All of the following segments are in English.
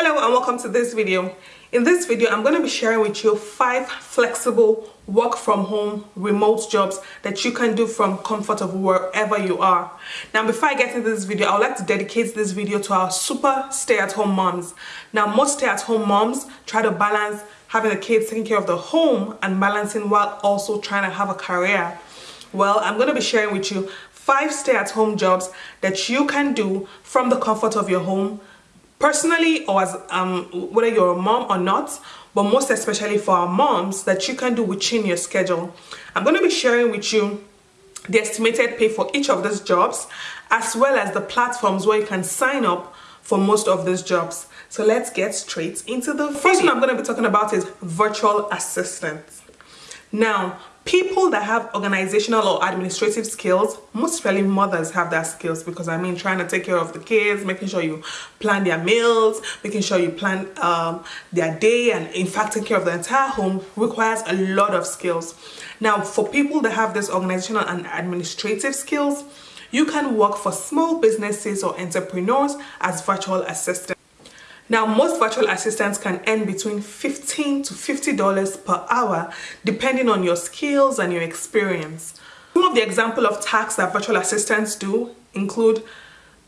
Hello and welcome to this video. In this video, I'm going to be sharing with you five flexible work from home remote jobs that you can do from comfort of wherever you are. Now, before I get into this video, I would like to dedicate this video to our super stay-at-home moms. Now, most stay-at-home moms try to balance having the kids taking care of the home and balancing while also trying to have a career. Well, I'm going to be sharing with you five stay-at-home jobs that you can do from the comfort of your home personally or as um, whether you're a mom or not but most especially for our moms that you can do within your schedule. I'm going to be sharing with you the estimated pay for each of these jobs as well as the platforms where you can sign up for most of these jobs. So let's get straight into the first one i'm going to be talking about is virtual assistants now people that have organizational or administrative skills most especially mothers have that skills because i mean trying to take care of the kids making sure you plan their meals making sure you plan um, their day and in fact take care of the entire home requires a lot of skills. Now for people that have this organizational and administrative skills you can work for small businesses or entrepreneurs as virtual assistants now, most virtual assistants can earn between 15 to $50 per hour depending on your skills and your experience. Some of the example of tasks that virtual assistants do include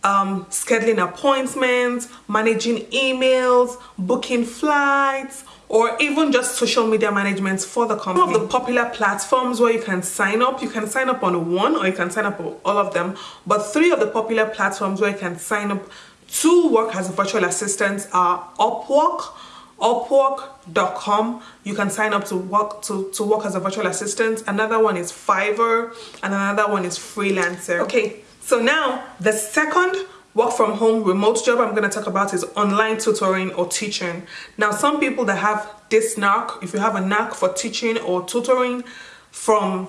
um, scheduling appointments, managing emails, booking flights, or even just social media management for the company. Some of the popular platforms where you can sign up, you can sign up on one or you can sign up on all of them, but three of the popular platforms where you can sign up to work as a virtual assistant are Upwork, upwork.com you can sign up to work to, to work as a virtual assistant. Another one is fiverr and another one is freelancer. Okay so now the second work from home remote job i'm going to talk about is online tutoring or teaching. Now some people that have this knack if you have a knack for teaching or tutoring from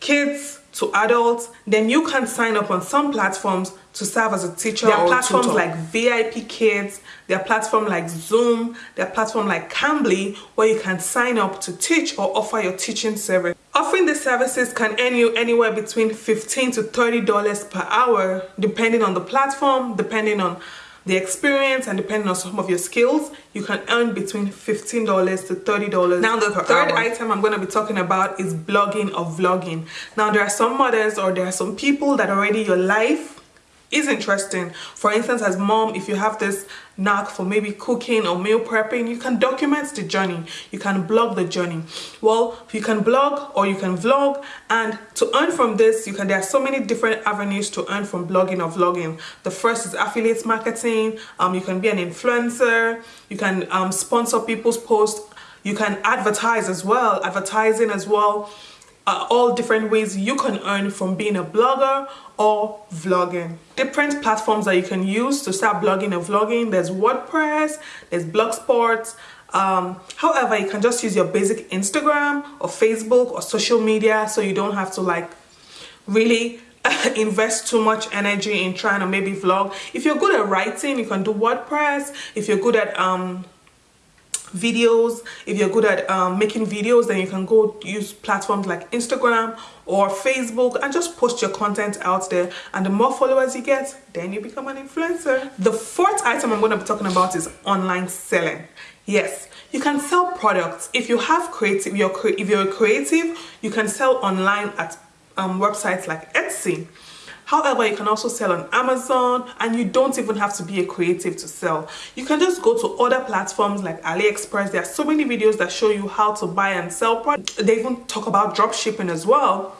kids to adults, then you can sign up on some platforms to serve as a teacher. There are platforms tutor. like VIP Kids, there are platforms like Zoom, there are platforms like Cambly where you can sign up to teach or offer your teaching service. Offering these services can earn you anywhere between 15 to $30 per hour depending on the platform, depending on the experience and depending on some of your skills you can earn between $15 to $30 now the third hour. item i'm going to be talking about is blogging or vlogging now there are some mothers or there are some people that already your life is interesting. For instance as mom if you have this knack for maybe cooking or meal prepping you can document the journey. You can blog the journey. Well you can blog or you can vlog. And to earn from this you can there are so many different avenues to earn from blogging or vlogging. The first is affiliate marketing. Um, you can be an influencer. You can um, sponsor people's posts. You can advertise as well advertising as well uh, all different ways you can earn from being a blogger or vlogging. Different platforms that you can use to start blogging and vlogging. There's WordPress, there's Blogspot. Um, however, you can just use your basic Instagram or Facebook or social media so you don't have to like really invest too much energy in trying to maybe vlog. If you're good at writing, you can do WordPress. If you're good at um, videos. If you're good at um, making videos then you can go use platforms like Instagram or Facebook and just post your content out there. And the more followers you get then you become an influencer. The fourth item I'm going to be talking about is online selling. Yes you can sell products. If you have creative you're if you're creative you can sell online at um, websites like Etsy However, you can also sell on Amazon and you don't even have to be a creative to sell. You can just go to other platforms like AliExpress. There are so many videos that show you how to buy and sell products. They even talk about drop shipping as well.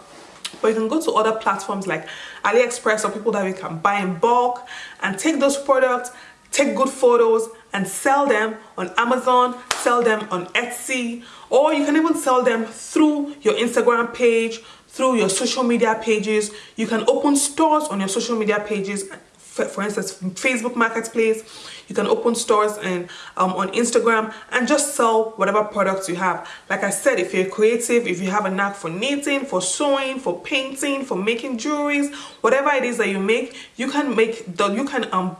But you can go to other platforms like AliExpress or people that you can buy in bulk and take those products, take good photos and sell them on Amazon, sell them on Etsy, or you can even sell them through your Instagram page, through your social media pages. You can open stores on your social media pages. For, instance, Facebook Marketplace, you can open stores and um, on Instagram and just sell whatever products you have. Like I said, if you're creative, if you have a knack for knitting, for sewing, for painting, for making jewelries, whatever it is that you make, you can make the you can um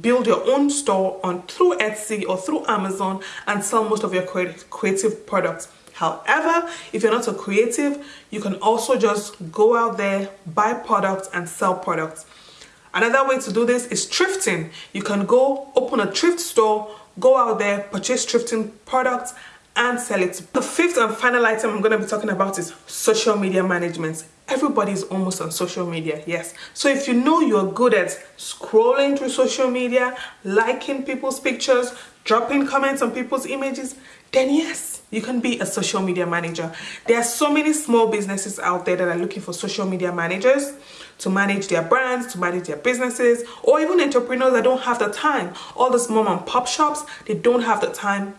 build your own store on through Etsy or through Amazon and sell most of your creative products. However, if you're not a creative, you can also just go out there, buy products and sell products. Another way to do this is thrifting. You can go open a thrift store, go out there, purchase thrifting products and sell it. The fifth and final item I'm going to be talking about is social media management. Everybody is almost on social media, yes. So if you know you're good at scrolling through social media, liking people's pictures, dropping comments on people's images, then yes, you can be a social media manager. There are so many small businesses out there that are looking for social media managers to manage their brands, to manage their businesses, or even entrepreneurs that don't have the time. All these mom and pop shops, they don't have the time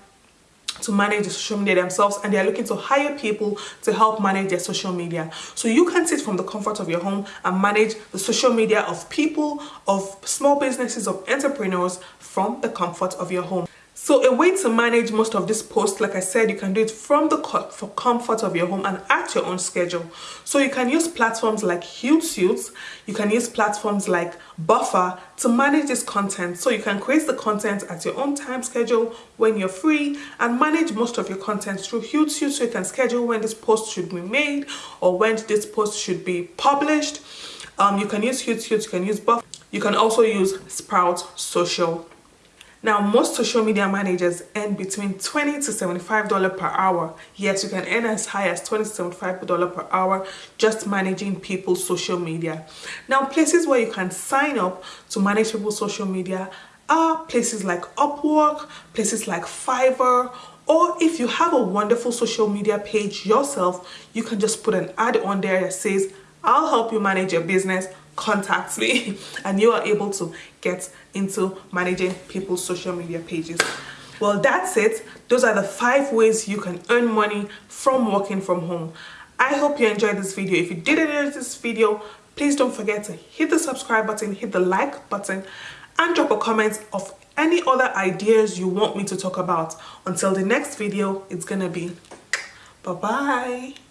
to manage the social media themselves and they're looking to hire people to help manage their social media. So you can sit from the comfort of your home and manage the social media of people, of small businesses, of entrepreneurs from the comfort of your home. So a way to manage most of this posts, like I said, you can do it from the for comfort of your home and at your own schedule. So you can use platforms like Hootsuite, you can use platforms like Buffer to manage this content. So you can create the content at your own time schedule when you're free and manage most of your content through Hootsuite so you can schedule when this post should be made or when this post should be published. Um, you can use Hootsuite, you can use Buffer, you can also use Sprout Social now, most social media managers earn between 20 to $75 per hour. Yes, you can earn as high as 20 to $75 per hour just managing people's social media. Now, places where you can sign up to manage people's social media are places like Upwork, places like Fiverr, or if you have a wonderful social media page yourself, you can just put an ad on there that says, I'll help you manage your business contact me and you are able to get into managing people's social media pages. Well that's it. Those are the five ways you can earn money from working from home. I hope you enjoyed this video. If you did enjoy this video please don't forget to hit the subscribe button hit the like button and drop a comment of any other ideas you want me to talk about. Until the next video it's gonna be bye bye